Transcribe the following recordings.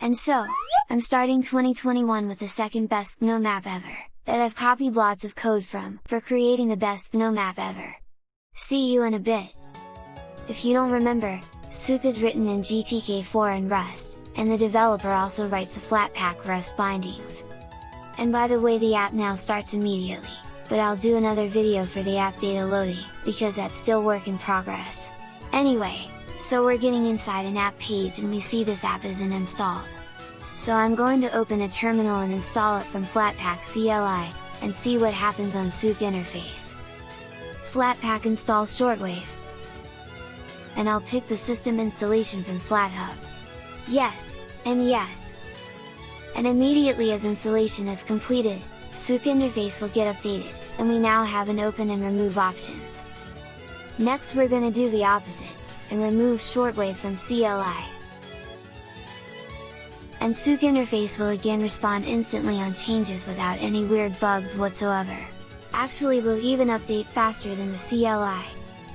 And so, I'm starting 2021 with the second best GNOME app ever, that I've copied lots of code from, for creating the best GNOME app ever. See you in a bit! If you don't remember, Souk is written in GTK4 and Rust, and the developer also writes the Flatpak Rust bindings. And by the way the app now starts immediately, but I'll do another video for the app data loading, because that's still work in progress. Anyway, so we're getting inside an app page and we see this app isn't installed. So I'm going to open a terminal and install it from Flatpak CLI, and see what happens on Souk interface. Flatpak install shortwave. And I'll pick the system installation from FlatHub. Yes, and yes. And immediately as installation is completed, Souk interface will get updated, and we now have an open and remove options. Next we're gonna do the opposite, and remove shortwave from CLI. And Souk interface will again respond instantly on changes without any weird bugs whatsoever actually will even update faster than the CLI.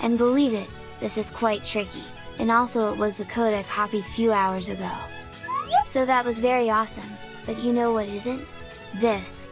And believe it, this is quite tricky, and also it was the code I copied few hours ago. So that was very awesome, but you know what isn't? This!